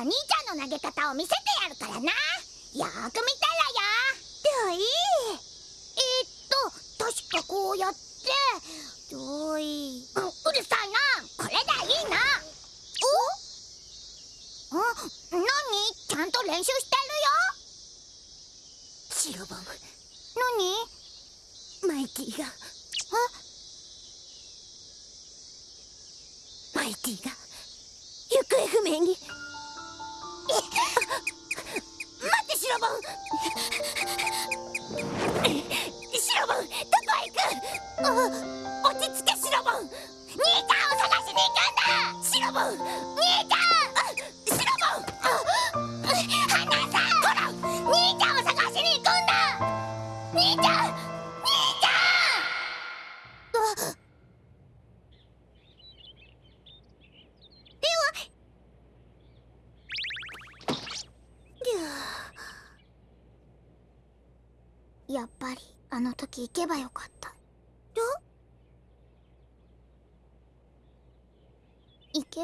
から兄ちゃんの投げ方を見せてやるからな。よーく見たらよ。どいえー、っと確かこうやって。どい、うん、うるさいな。これだいいな。お？あ何？ちゃんと練習してるよ。白ボム。何？マイティが。マイティが。行方不明に。待待ってシロボン。シロボンどこへ行く？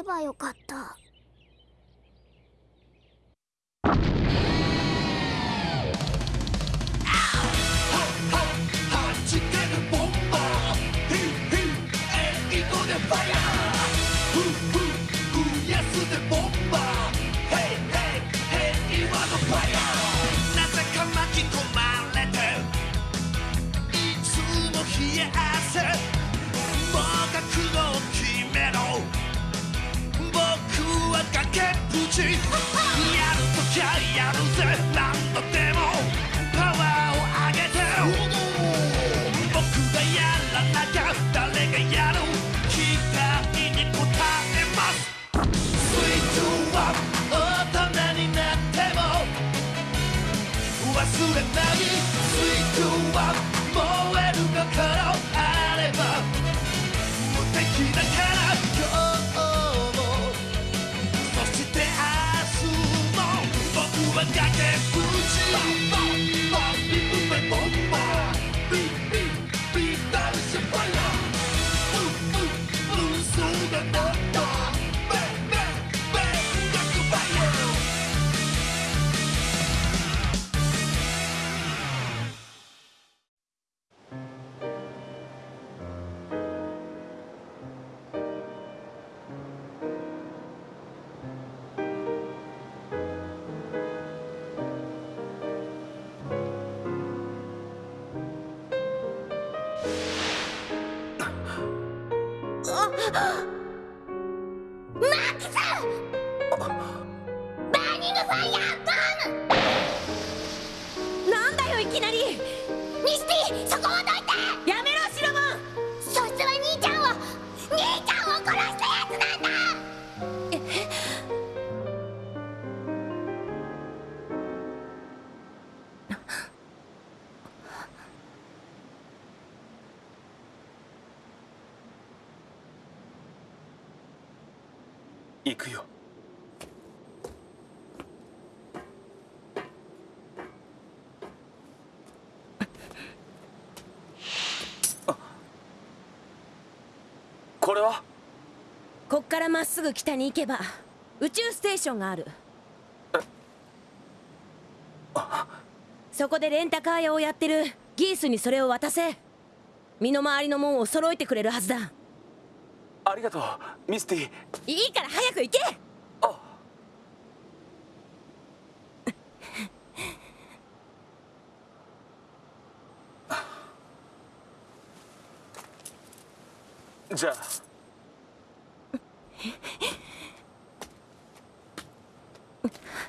ばよかった。れな水中は燃える心マーキんバーニングファイヤー！れは？こっからまっすぐ北に行けば宇宙ステーションがある。そこでレンタカー屋をやってるギースにそれを渡せ。身の回りのもんを揃えてくれるはずだ。ありがとうミスティ。いいから早く行け！あ。じゃあ嗯。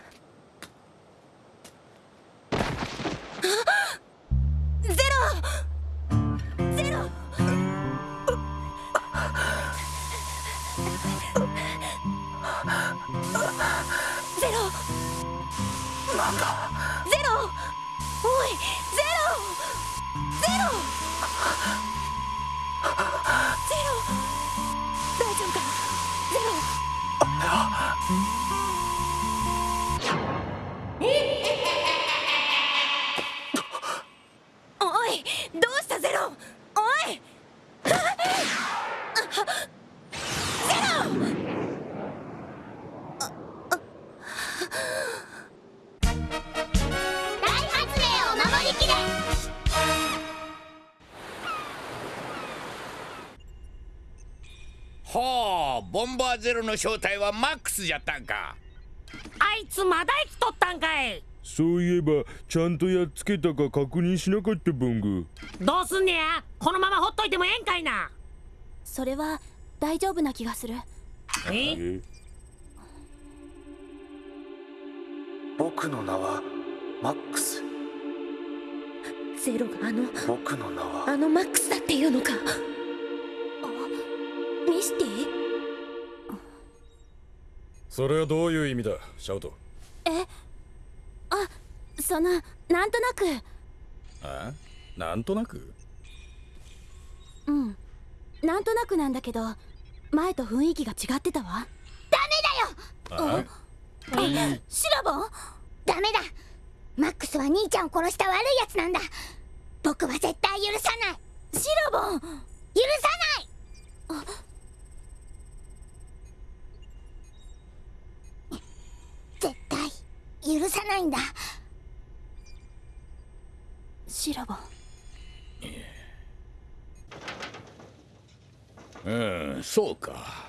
ボンバーゼロの正体はマックスじゃったんか。あいつまだ生きとったんかい。そういえばちゃんとやっつけたか確認しなかったボングどうすんねや。このままほっといてもええんかいな。それは大丈夫な気がする。え？え？僕の名はマックス。ゼロがあの僕の名は。あのマックスだっていうのか。ミスティそれはどういう意味だ？シャウト。そのなんとなく。あなんとなく？うん。なんとなくなんだけど前と雰囲気が違ってたわ。あシラボ？ンダメだ。マックスは兄ちゃんを殺した悪いやつなんだ。僕は絶対許さない。シラボ？ン許さない！絶対許さないんだ。シラボ。ンうんそうか。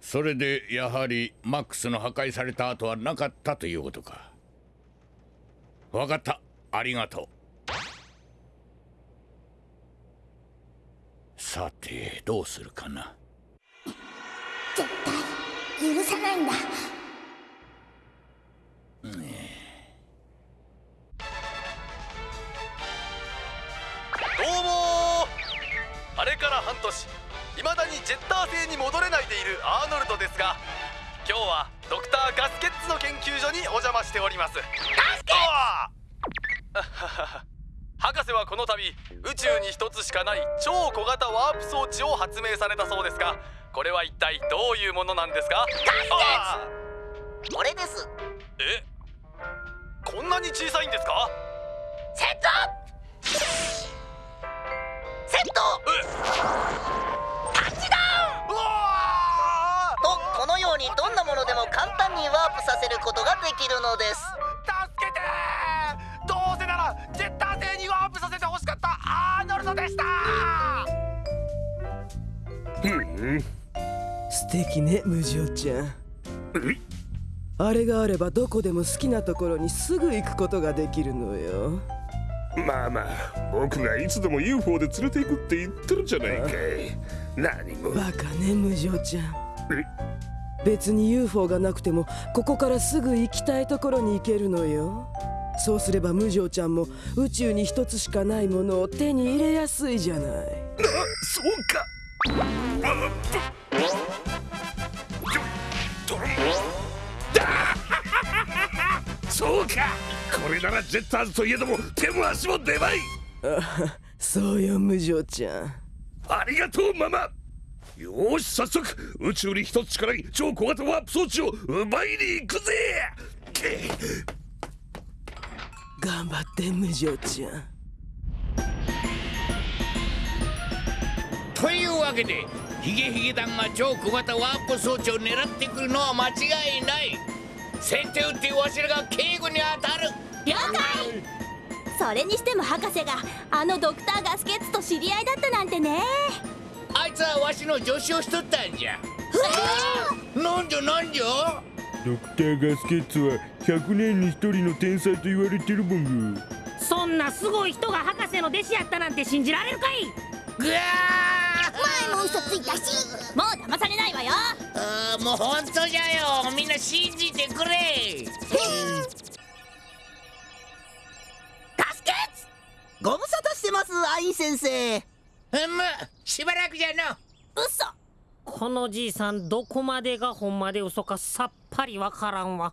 それでやはりマックスの破壊された跡はなかったということか。わかった。ありがとう。さてどうするかな。絶対許さないんだーノルドですが今日はドクターガスケッツの研究所にお邪魔しております。ガスケッツ！博士はこの度宇宙に一つしかない超小型ワープ装置を発明されたそうですがこれは一体どういうものなんですか？ガスケッツ！これです。え？こんなに小さいんですか？セット！セットにどんなものでも簡単にワープさせることができるのです。助けて！ーどうせならジェッター星にワープさせてほしかったアーノルドでした！素敵ね無情ちゃん。あれがあればどこでも好きなところにすぐ行くことができるのよ。まあまあ僕がいつでも UFO で連れて行くって言ってるじゃないかい。何も。バカね無情ちゃん？別に UFO がなくてもここからすぐ行きたいところに行けるのよ。そうすれば無情ちゃんも宇宙に一つしかないものを手に入れやすいじゃない。そうか。そうかこれならジェッターズといえども手も足も出まいあそうよ無情ちゃんありがとうママよーし早速宇宙に一つしかない超小型ワープ装置を奪いに行くぜ！け頑張って無情ちゃん。というわけでヒゲヒゲ団が超小型ワープ装置を狙ってくるのは間違いない。先手打ってわしらが警護に当たる。了解。それにしても博士があのドクターガスケッツと知り合いだったなんてねつはわしの助手をしとったんじゃ。なんじゃなんじゃ？ドクターガスケッツは100年に一人の天才と言われてるボング。そんなすごい人が博士の弟子やったなんて信じられるかい？ぐわ前も嘘ついたしもう騙されないわよ。もう本当じゃよ。みんな信じてくれ。ガスケッツご無沙汰してますアイン先生。うんむしばらくじゃの。嘘。このじいさんどこまでがほんまで嘘かさっぱりわからんわ。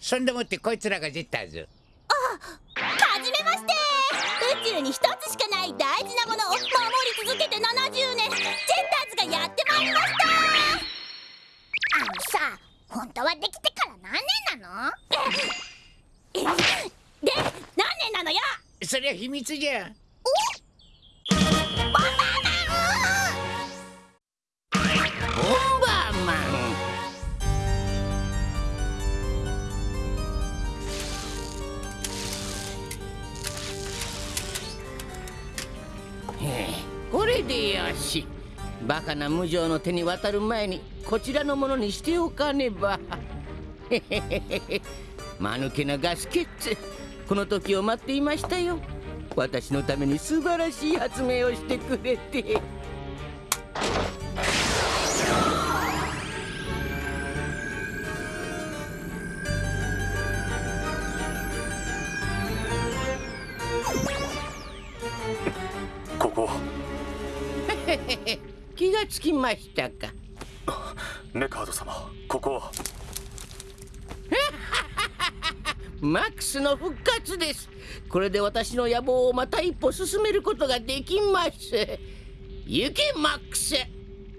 そんでもってこいつらが出たぞはじめまして。宇宙に一つしかない大事なものを守り続けて70年。ジェッターズがやってまいりました。あのさ本当はできてから何年なの？で何年なのよ？そりゃ秘密じゃ。ボでよしバカな無情の手に渡る前にこちらのものにしておかねば。へへへへ間抜けなガスケッツこの時を待っていましたよ。私のために素晴らしい発明をしてくれて。ましたか。ネカード様ここは。マックスの復活です。これで私の野望をまた一歩進めることができます。行けマックス。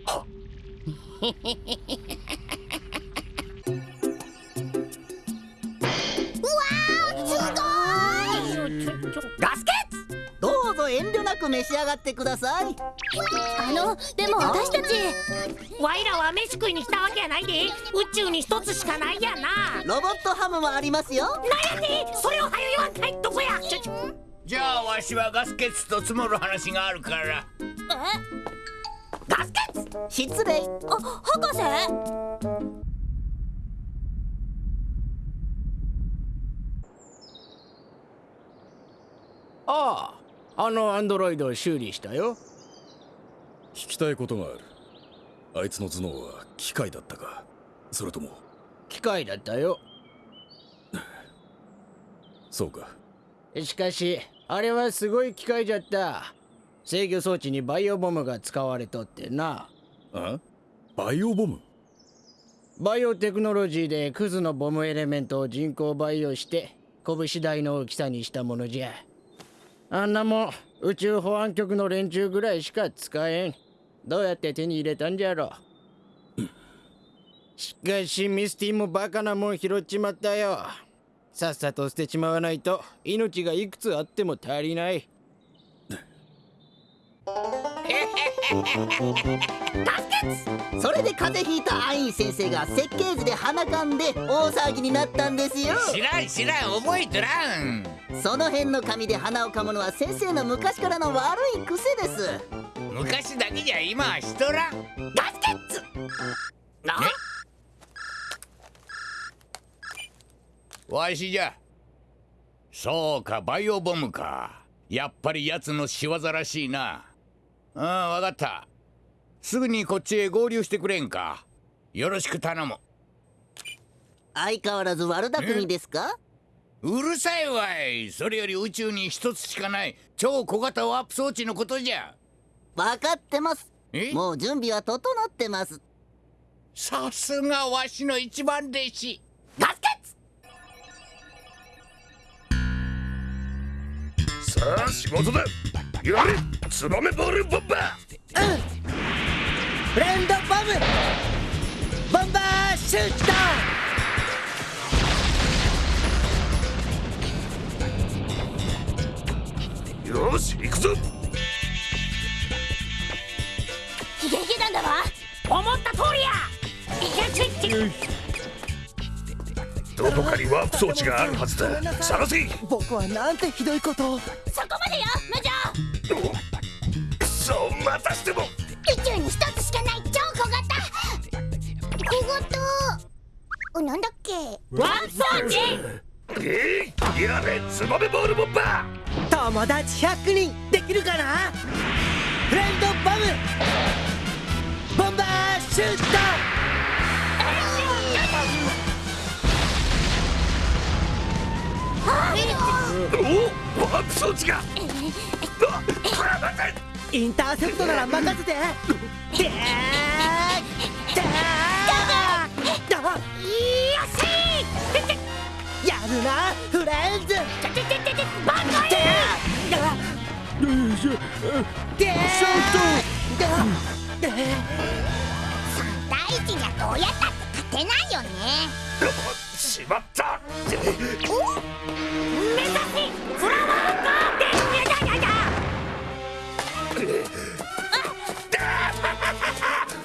ガス 遠慮なく召し上がってください。あのでも私たちワイらは飯食いに来たわけやないで。宇宙に一つしかないやな。ロボットハムもありますよ。なんやでそれをはよ言わんかい。どこや。じゃあわしはガスケツと積もる話があるから。ガスケッツ失礼。あ博士？あのアンドロイドを修理したよ。聞きたいことがある。あいつの頭脳は機械だったか。それとも。機械だったよ。そうか。しかしあれはすごい機械じゃった。制御装置にバイオボムが使われとってな。あ？バイオボム？バイオテクノロジーでクズのボムエレメントを人工培養して拳大の大きさにしたものじゃあんなもん宇宙保安局の連中ぐらいしか使えん。どうやって手に入れたんじゃろしかしミスティもバカなもん拾っちまったよ。さっさと捨てちまわないと命がいくつあっても足りない。それで風邪ひいたアイン先生が設計図で鼻かんで大騒ぎになったんですよ。知らん知らん覚えとらん。その辺の紙で鼻をかむのは先生の昔からの悪い癖です。昔だけじゃ今はしとらん。ガスケッツわしじゃ。そうかバイオボムか。やっぱり奴の仕業らしいなうんわかった。すぐにこっちへ合流してくれんか。よろしく頼む。相変わらず悪巧みですか？うるさいわい。それより宇宙に一つしかない。超小型ワープ装置のことじゃ。分かってます。え？もう準備は整ってます。さすがわしの一番弟子。ガスさあ仕事だやれツバメボールボンバフレンドボム。ボンバーシュート。ーよし行くぞ。ヒゲヒゲなんだわ。思った通りや。いけちちどこかにワープ装置があるはずだ。探せ。僕はなんてひどいことを。そこまでよ無情くそまたしても。宇宙に一つしかない超小型。小型おなんだっけ。ワン装置え？いやれツバメボールボンバ友達100人できるかな？フレンドボム。ボンバーシュートおワープ装置があこれはまたインターセプトなら任せてやるなフレンズバカでーでーでー第一じゃどうやったって勝てないよねしまった。目指せフラワーガーデンやだやだ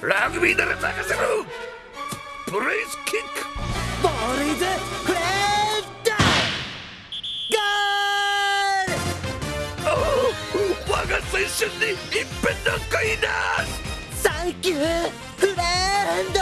ラグビーなら任せろ。ブレイスキック。ボールイズフレンドゴールおお我が青春に一片の恋だサンキューフレンド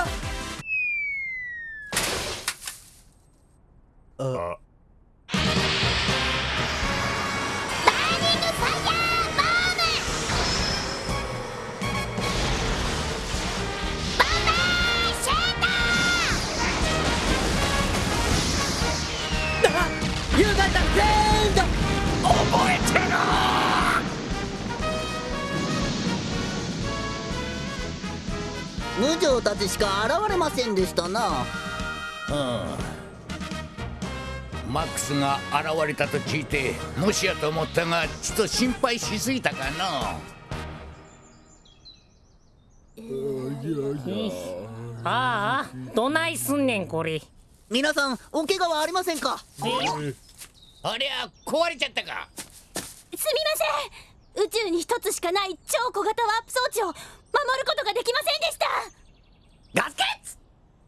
んでしたな。うん。マックスが現れたと聞いてもしやと思ったがちょっと心配しすぎたかのああどないすんねんこれ。皆さんお怪我はありませんか？ありゃ壊れちゃったか。すみません。宇宙に一つしかない超小型ワープ装置を守ることができませんでした。ガスケッツ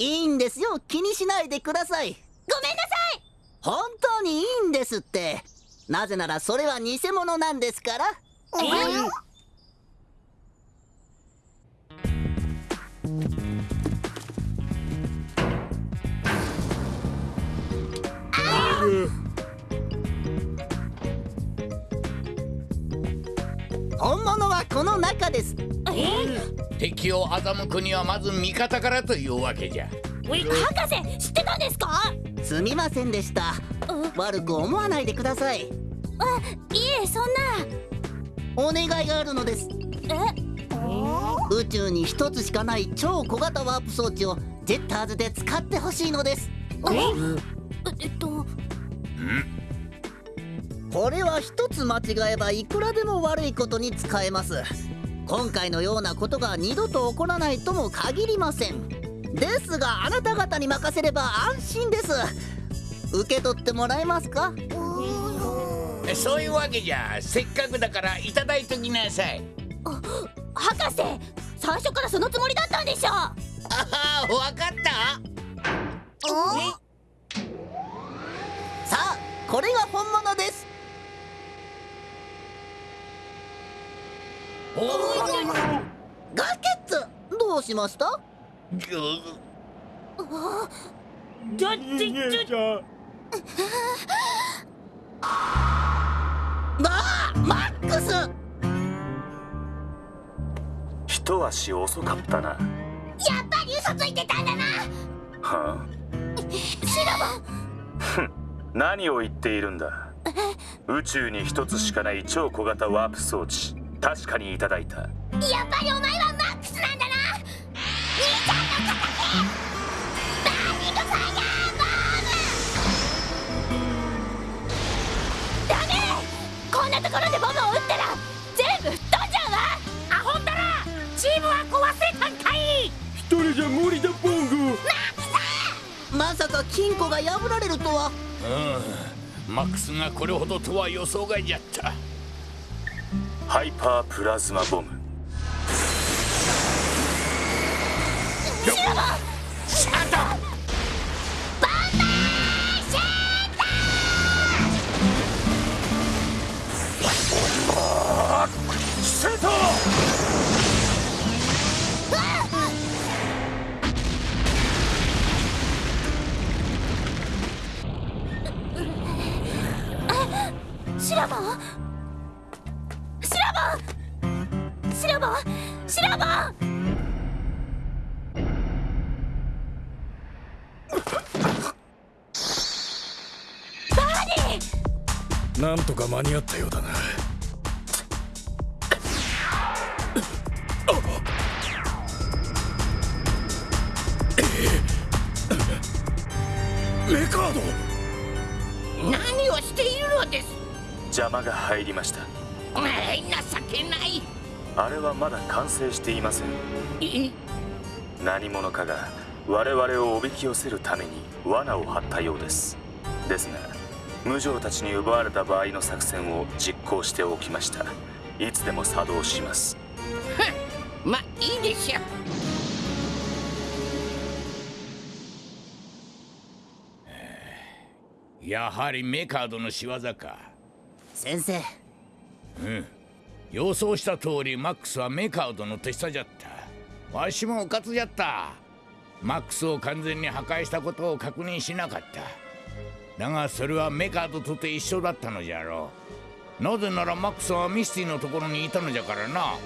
いいんですよ。気にしないでください。ごめんなさい。本当にいいんですって。なぜならそれは偽物なんですから。本物はこの中です敵を欺くにはまず味方からというわけじゃ。博士知ってたんですか？すみませんでした。悪く思わないでください。あいえそんな。お願いがあるのです。え？宇宙に一つしかない超小型ワープ装置をジェッターズで使ってほしいのです。えっと。これは一つ間違えばいくらでも悪いことに使えます今回のようなことが二度と起こらないとも限りません。ですがあなた方に任せれば安心です。受け取ってもらえますか？そういうわけじゃせっかくだからいただいときなさい。博士最初からそのつもりだったんでしょああわかった？さあこれが本物ですガスケッツどうしました？ちょちちょあマックス。一足遅かったな。やっぱり嘘ついてたんだな。はシロボあふん何を言っているんだ。宇宙に一つしかない超小型ワープ装置確かにいただいた。やっぱりお前はマックスなんだな。兄ちゃんの敵バーニングファイヤーボダメこんなところでボムを撃ったら全部吹っ飛んじゃうわ。アホったらチームは壊せたんかい一人じゃ無理だ。ボングまさか金庫が破られるとは。うんマックスがこれほどとは予想外じゃったハイパープラズマボム。なんとか間に合ったようだな。レカード。何をしているのです。邪魔が入りました。情けない。あれはまだ完成していません。え何者かが我々をおびき寄せるために罠を張ったようです。ですが無情たちに奪われた場合の作戦を実行しておきました。いつでも作動します。まあいいでしょ。うやはりメカードの仕業か。先生。うん。予想した通りマックスはメカードの手下じゃった。わしもうかつじゃった。マックスを完全に破壊したことを確認しなかっただがそれはメカードとて一緒だったのじゃろう。なぜならマックスはミスティのところにいたのじゃからな。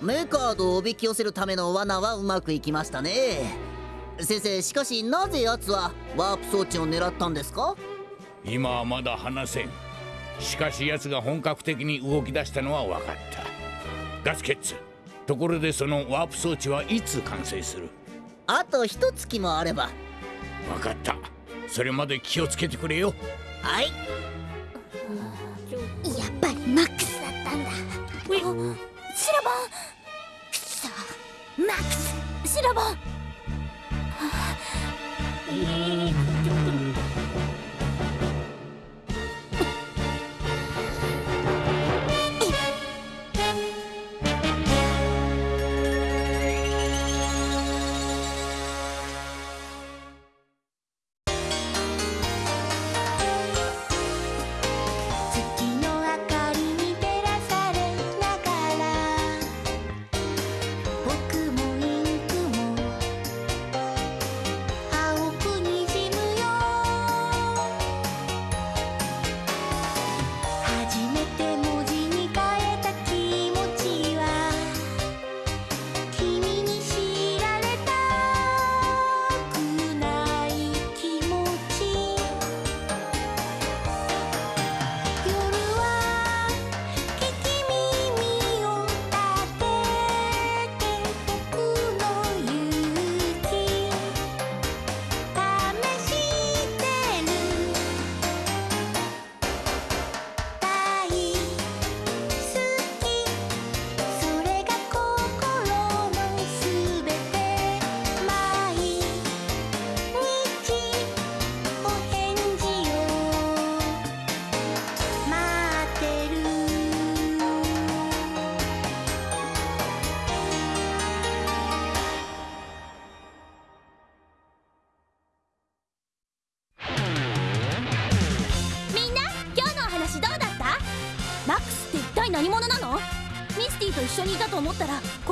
メカードをおびき寄せるための罠はうまくいきましたね。先生しかしなぜ奴はワープ装置を狙ったんですか？今はまだ話せん。しかし奴が本格的に動き出したのは分かった。ガスケッツところでそのワープ装置はいつ完成する？あと一月もあれば。分かったそれまで気をつけてくれよ。はい。やっぱりマックスだったんだ。シロボン。くそ。マックスシロボン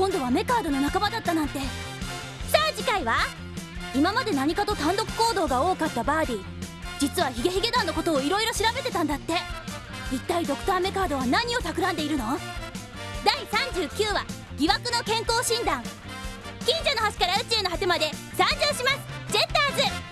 今度はメカードの仲間だったなんて。さあ次回は？今まで何かと単独行動が多かったバーディ実はヒゲヒゲ団のことをいろいろ調べてたんだって。一体ドクターメカードは何を企んでいるの？第39話疑惑の健康診断。近所の端から宇宙の果てまで参上します。ジェッターズ